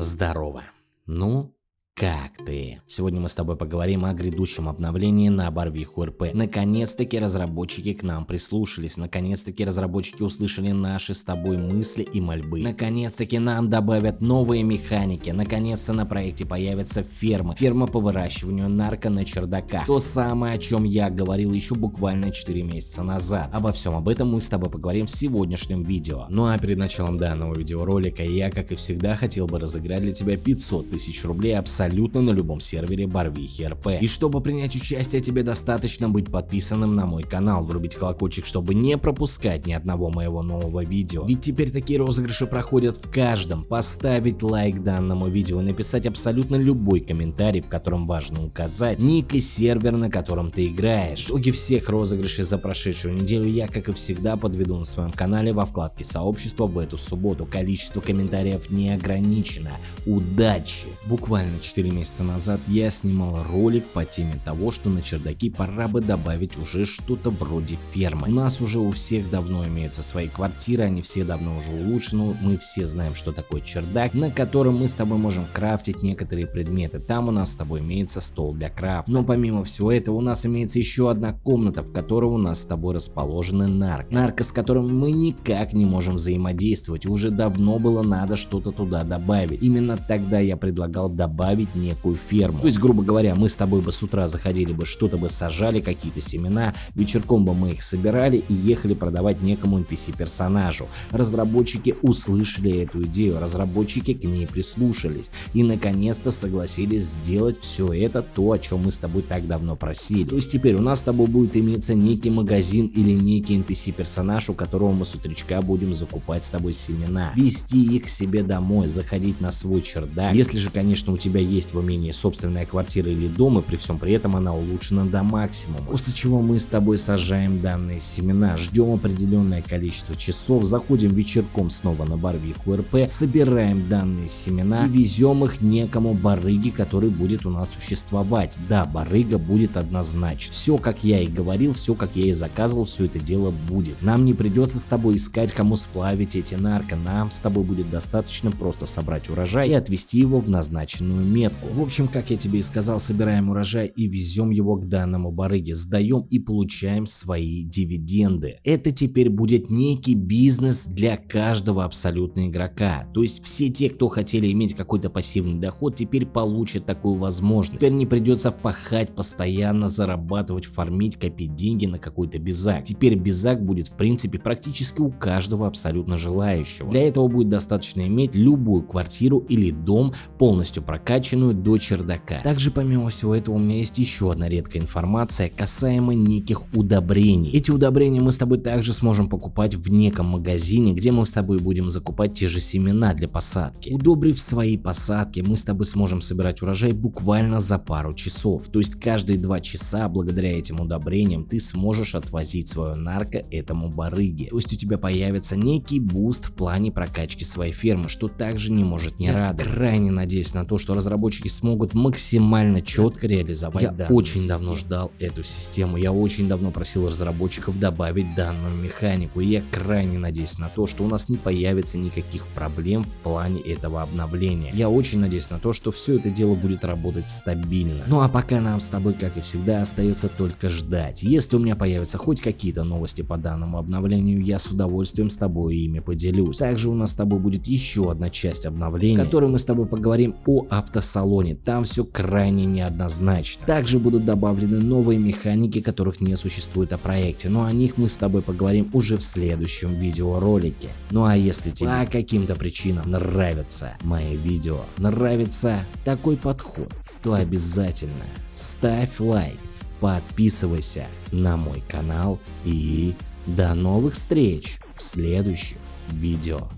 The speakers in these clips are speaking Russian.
Здорово. Ну, как ты? Сегодня мы с тобой поговорим о грядущем обновлении на Барвиху РП. Наконец-таки разработчики к нам прислушались, наконец-таки разработчики услышали наши с тобой мысли и мольбы. Наконец-таки нам добавят новые механики, наконец-то на проекте появятся фермы, ферма по выращиванию нарко на чердаках. То самое, о чем я говорил еще буквально 4 месяца назад. Обо всем об этом мы с тобой поговорим в сегодняшнем видео. Ну а перед началом данного видеоролика я, как и всегда, хотел бы разыграть для тебя 500 тысяч рублей абсолютно абсолютно на любом сервере Барвихи РП. И чтобы принять участие, тебе достаточно быть подписанным на мой канал, врубить колокольчик, чтобы не пропускать ни одного моего нового видео. Ведь теперь такие розыгрыши проходят в каждом. Поставить лайк данному видео и написать абсолютно любой комментарий, в котором важно указать ник и сервер, на котором ты играешь. Итоги всех розыгрышей за прошедшую неделю я, как и всегда, подведу на своем канале во вкладке сообщества в эту субботу. Количество комментариев не ограничено. Удачи! Буквально 4 4 месяца назад я снимал ролик по теме того, что на чердаки пора бы добавить уже что-то вроде фермы. У нас уже у всех давно имеются свои квартиры, они все давно уже улучшены, мы все знаем, что такое чердак, на котором мы с тобой можем крафтить некоторые предметы. Там у нас с тобой имеется стол для крафта. Но помимо всего этого у нас имеется еще одна комната, в которой у нас с тобой расположены нарк. Нарко, с которым мы никак не можем взаимодействовать, уже давно было надо что-то туда добавить. Именно тогда я предлагал добавить открыть некую ферму. То есть, грубо говоря, мы с тобой бы с утра заходили бы, что-то бы сажали, какие-то семена, вечерком бы мы их собирали и ехали продавать некому NPC персонажу. Разработчики услышали эту идею, разработчики к ней прислушались и наконец-то согласились сделать все это, то, о чем мы с тобой так давно просили. То есть теперь у нас с тобой будет иметься некий магазин или некий NPC персонаж, у которого мы с утречка будем закупать с тобой семена, вести их к себе домой, заходить на свой чердак. Если же, конечно, у тебя есть в умении собственная квартира или дом, и при всем при этом она улучшена до максимума. После чего мы с тобой сажаем данные семена, ждем определенное количество часов, заходим вечерком снова на барвиху РП, собираем данные семена и везем их некому барыге, который будет у нас существовать. Да, барыга будет однозначно. Все, как я и говорил, все, как я и заказывал, все это дело будет. Нам не придется с тобой искать, кому сплавить эти нарко, нам с тобой будет достаточно просто собрать урожай и отвезти его в назначенную метку. В общем, как я тебе и сказал, собираем урожай и везем его к данному барыге, сдаем и получаем свои дивиденды. Это теперь будет некий бизнес для каждого абсолютно игрока. То есть все те, кто хотели иметь какой-то пассивный доход, теперь получат такую возможность. Теперь не придется пахать, постоянно зарабатывать, фармить, копить деньги на какой-то безак. Теперь безак будет в принципе практически у каждого абсолютно желающего. Для этого будет достаточно иметь любую квартиру или дом полностью прокачанный раскачанную до чердака. Также помимо всего этого у меня есть еще одна редкая информация касаемо неких удобрений. Эти удобрения мы с тобой также сможем покупать в неком магазине, где мы с тобой будем закупать те же семена для посадки. Удобрив свои посадки, мы с тобой сможем собирать урожай буквально за пару часов. То есть каждые два часа благодаря этим удобрениям ты сможешь отвозить свою нарко этому барыге. То есть у тебя появится некий буст в плане прокачки своей фермы, что также не может не радовать. Крайне надеюсь на то, что разработчики разработчики смогут максимально четко реализовать Я очень систему. давно ждал эту систему, я очень давно просил разработчиков добавить данную механику, и я крайне надеюсь на то, что у нас не появится никаких проблем в плане этого обновления. Я очень надеюсь на то, что все это дело будет работать стабильно. Ну а пока нам с тобой, как и всегда, остается только ждать. Если у меня появятся хоть какие-то новости по данному обновлению, я с удовольствием с тобой ими поделюсь. Также у нас с тобой будет еще одна часть обновления, в которой мы с тобой поговорим о автосалоне салоне, там все крайне неоднозначно. Также будут добавлены новые механики, которых не существует о проекте, но о них мы с тобой поговорим уже в следующем видеоролике. Ну а если тебе по каким-то причинам нравятся мои видео, нравится такой подход, то обязательно ставь лайк, подписывайся на мой канал и до новых встреч в следующих видео.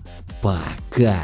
Пока!